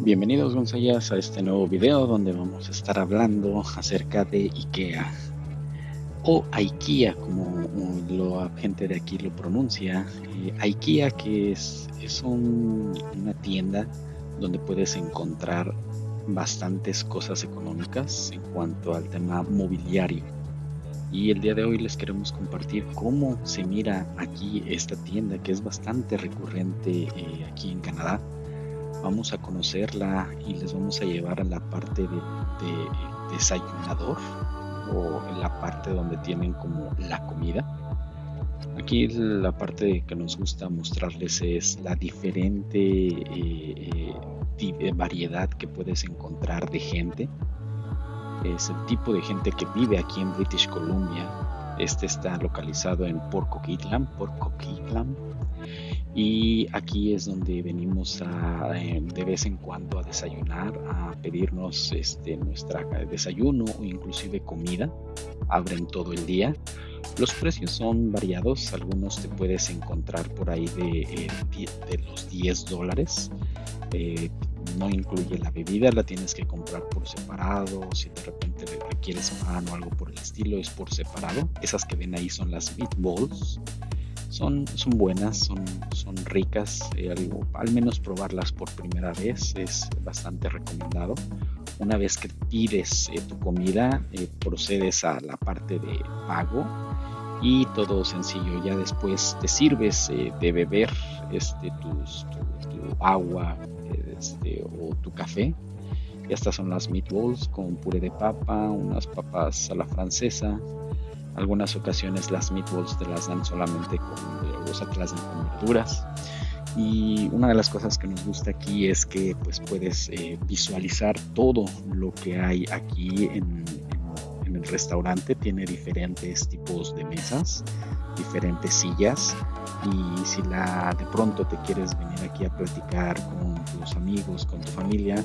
Bienvenidos Gonzayas a este nuevo video donde vamos a estar hablando acerca de IKEA o IKEA como la gente de aquí lo pronuncia. Eh, IKEA que es, es una tienda donde puedes encontrar bastantes cosas económicas en cuanto al tema mobiliario. Y el día de hoy les queremos compartir cómo se mira aquí esta tienda que es bastante recurrente eh, aquí en Canadá vamos a conocerla y les vamos a llevar a la parte de, desayunador o la parte donde tienen como la comida. Aquí la parte que nos gusta mostrarles es la diferente eh, eh, variedad que puedes encontrar de gente. Es el tipo de gente que vive aquí en British Columbia. Este está localizado en Port Coquitlam, Port Coquitlam y aquí es donde venimos a, eh, de vez en cuando a desayunar, a pedirnos este, nuestra desayuno o inclusive comida. Abren todo el día. Los precios son variados, algunos te puedes encontrar por ahí de, eh, de los 10 dólares. Eh, no incluye la bebida, la tienes que comprar por separado. Si de repente requieres pan o algo por el estilo, es por separado. Esas que ven ahí son las meatballs son, son buenas, son, son ricas, eh, al, menos probarlas por primera vez es bastante recomendado. Una vez que pides eh, tu comida, eh, procedes a la parte de pago y todo sencillo. Ya después te sirves de beber este, tu, agua este, o tu café. Estas son las meatballs con puré de papa, unas papas a la francesa, algunas ocasiones las meatballs te las dan solamente con verduras. Y una de las cosas que nos gusta aquí es que pues puedes eh, visualizar todo lo que hay aquí en, el restaurante. Tiene diferentes tipos de mesas, diferentes sillas. Y si la de pronto te quieres venir aquí a platicar con tus amigos, con tu familia,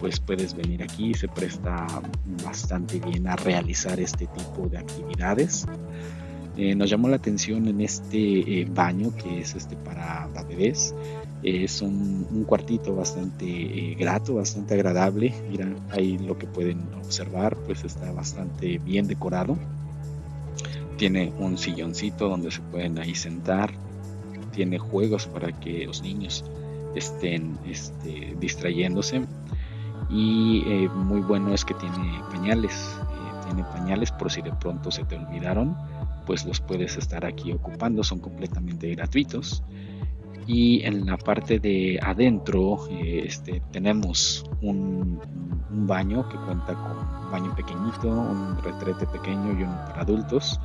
pues puedes venir aquí, se presta bastante bien a realizar este tipo de actividades. Eh, nos llamó la atención en este eh, baño que es este para, bebés. es un, cuartito bastante eh, grato, bastante agradable. Mira, ahí lo que pueden observar, pues está bastante bien decorado. Tiene un silloncito donde se pueden ahí sentar. Tiene juegos para que los niños estén este, distrayéndose y eh, muy bueno es que tiene pañales eh, tiene pañales por si de pronto se te olvidaron pues los puedes estar aquí ocupando son completamente gratuitos. Y en la parte de adentro eh, este, tenemos un, un, baño que cuenta con un baño pequeñito un retrete pequeño y uno para adultos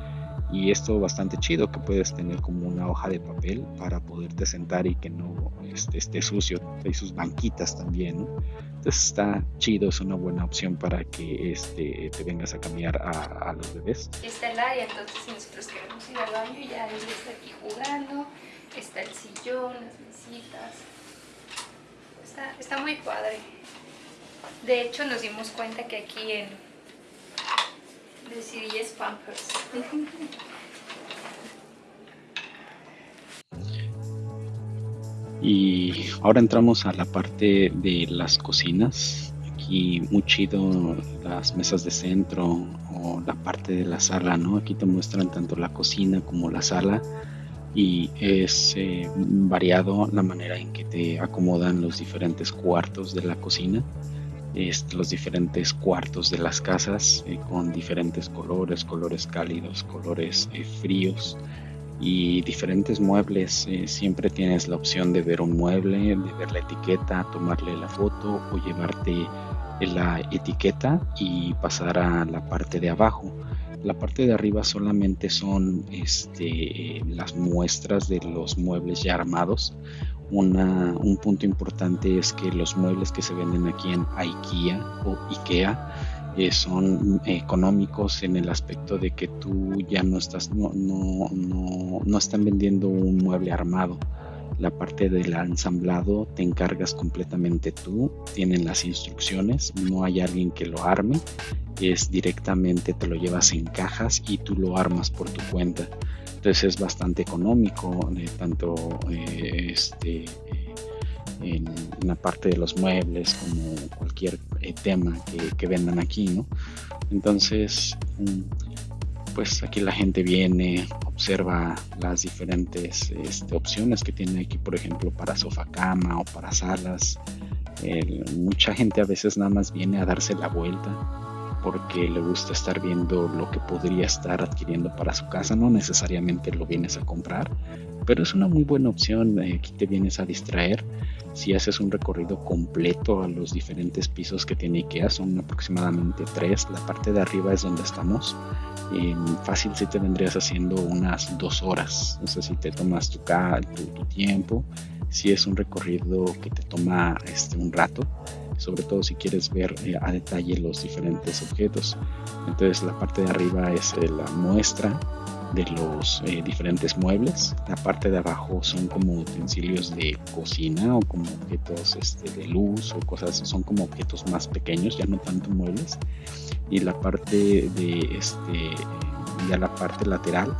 y esto bastante chido que puedes tener como una hoja de papel para poderte sentar y que no este, esté sucio. Y sus banquitas también. Entonces está chido es una buena opción para que este te vengas a cambiar a, los bebés. Está el área entonces nosotros queremos ir al baño ya él está aquí jugando. Está el sillón las mesitas. Está, está muy padre. De hecho nos dimos cuenta que aquí en Decidí Pampers. Y ahora entramos a la parte de las cocinas. Aquí muy chido las mesas de centro o la parte de la sala, ¿no? Aquí te muestran tanto la cocina como la sala y es eh, variado la manera en que te acomodan los diferentes cuartos de la cocina los diferentes cuartos de las casas eh, con diferentes colores, colores cálidos, colores eh, fríos y diferentes muebles. Eh, siempre tienes la opción de ver un mueble, de ver la etiqueta, tomarle la foto o llevarte la etiqueta y pasar a la parte de abajo. La parte de arriba solamente son este, las muestras de los muebles ya armados un punto importante es que los muebles que se venden aquí en IKEA o IKEA eh, son económicos en el aspecto de que tú ya no estás, no, no, no, no están vendiendo un mueble armado. La parte del ensamblado te encargas completamente tú, tienen las instrucciones, no hay alguien que lo arme, es directamente te lo llevas en cajas y tú lo armas por tu cuenta. Entonces es bastante económico, tanto eh, este, en, la parte de los muebles, como cualquier eh, tema que, vendan aquí, ¿no? Entonces, mm, pues aquí la gente viene, observa las diferentes este, opciones que tiene aquí, por ejemplo, para sofá cama o para salas. mucha gente a veces nada más viene a darse la vuelta porque le gusta estar viendo lo que podría estar adquiriendo para su casa, no necesariamente lo vienes a comprar, pero es una muy buena opción, aquí te vienes a distraer. Si haces un recorrido completo a los diferentes pisos que tiene IKEA, son aproximadamente tres, la parte de arriba es donde estamos, fácil si te vendrías haciendo unas dos horas, no sé si te tomas tu tiempo, si es un recorrido que te toma este, un rato, sobre todo si quieres ver eh, a detalle los diferentes objetos. Entonces la parte de arriba es eh, la muestra de los eh, diferentes muebles. La parte de abajo son como utensilios de cocina o como objetos este, de luz o cosas, son como objetos más pequeños, ya no tanto muebles. Y la parte de este, ya la parte lateral,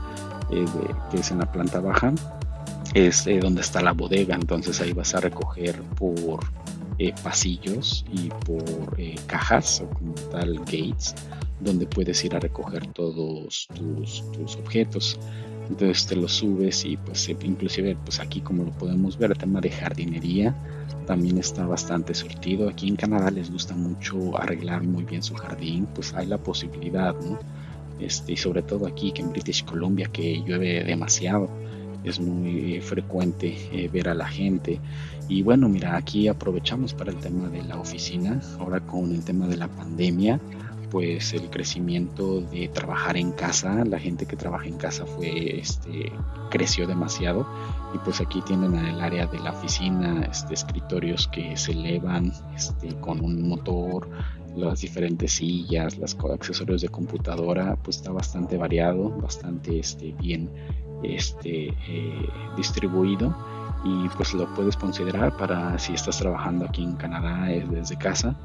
que es en la planta baja, es donde está la bodega. Entonces ahí vas a recoger por eh, pasillos y por eh, cajas o como tal gates donde puedes ir a recoger todos tus, objetos. Entonces te los subes y pues eh, inclusive pues aquí como lo podemos ver el tema de jardinería también está bastante surtido. Aquí en Canadá les gusta mucho arreglar muy bien su jardín pues hay la posibilidad este, y sobre todo aquí que en British Columbia que llueve demasiado es muy frecuente ver a la gente. Y bueno, mira, aquí aprovechamos para el tema de la oficina, ahora con el tema de la pandemia, pues el crecimiento de trabajar en casa, la gente que trabaja en casa fue, este, creció demasiado. Y pues aquí tienen el área de la oficina, este, escritorios que se elevan este, con un motor, las diferentes sillas, los accesorios de computadora, pues está bastante variado, bastante este, bien este, eh, distribuido y pues lo puedes considerar para si estás trabajando aquí en Canadá eh, desde casa,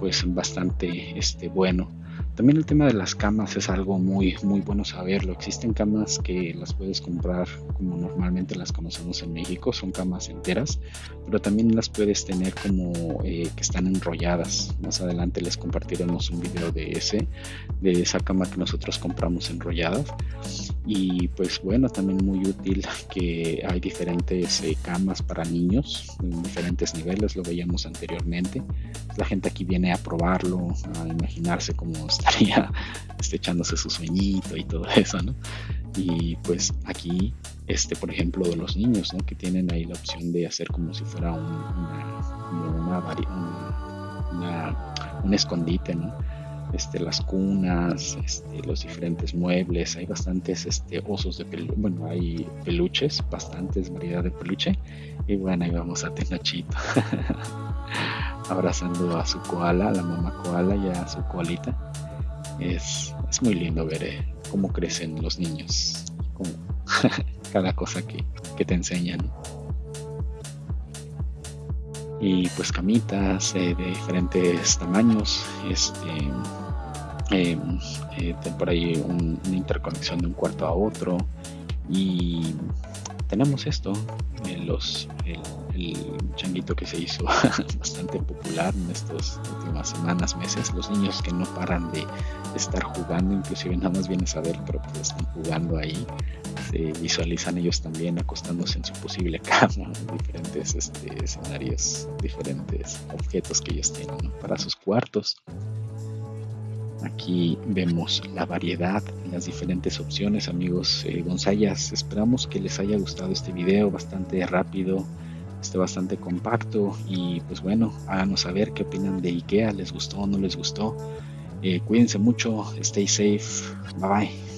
pues bastante este, bueno. También el tema de las camas es algo muy, muy bueno saberlo. Existen camas que las puedes comprar como normalmente las conocemos en México, son camas enteras, pero también las puedes tener como eh, que están enrolladas. Más adelante les compartiremos un video de ese, de esa cama que nosotros compramos enrollada. Y pues bueno, también muy útil que hay diferentes eh, camas para niños en diferentes niveles, lo veíamos anteriormente. La gente aquí viene a probarlo, a imaginarse cómo estaría este, echándose su sueñito y todo eso, ¿no? Y pues aquí, este, por ejemplo, de los niños, ¿no? Que tienen ahí la opción de hacer como si fuera un, una, una, un escondite, ¿no? Este, las cunas, este, los diferentes muebles, hay bastantes este, osos de peluche, bueno, hay peluches, bastantes variedad de peluche, y bueno, ahí vamos a Tenochito, abrazando a su koala, a la mamá koala y a su koalita, es, muy lindo ver eh, cómo crecen los niños, como cada cosa que, te enseñan. Y pues camitas eh, de diferentes tamaños, este, eh, por ahí una interconexión de un cuarto a otro. Y tenemos esto, los, el, changuito que se hizo bastante popular en estas últimas semanas, meses, los niños que no paran de estar jugando, inclusive nada más vienes a ver, pero pues están jugando ahí, se visualizan ellos también acostándose en su posible cama, diferentes este, escenarios, diferentes objetos que ellos tienen para sus cuartos. Aquí vemos la variedad, las diferentes opciones, amigos eh, Gonzayas. Esperamos que les haya gustado este video, bastante rápido, este bastante compacto y pues bueno, háganos saber qué opinan de IKEA, les gustó o no les gustó. Eh, cuídense mucho, stay safe, bye bye.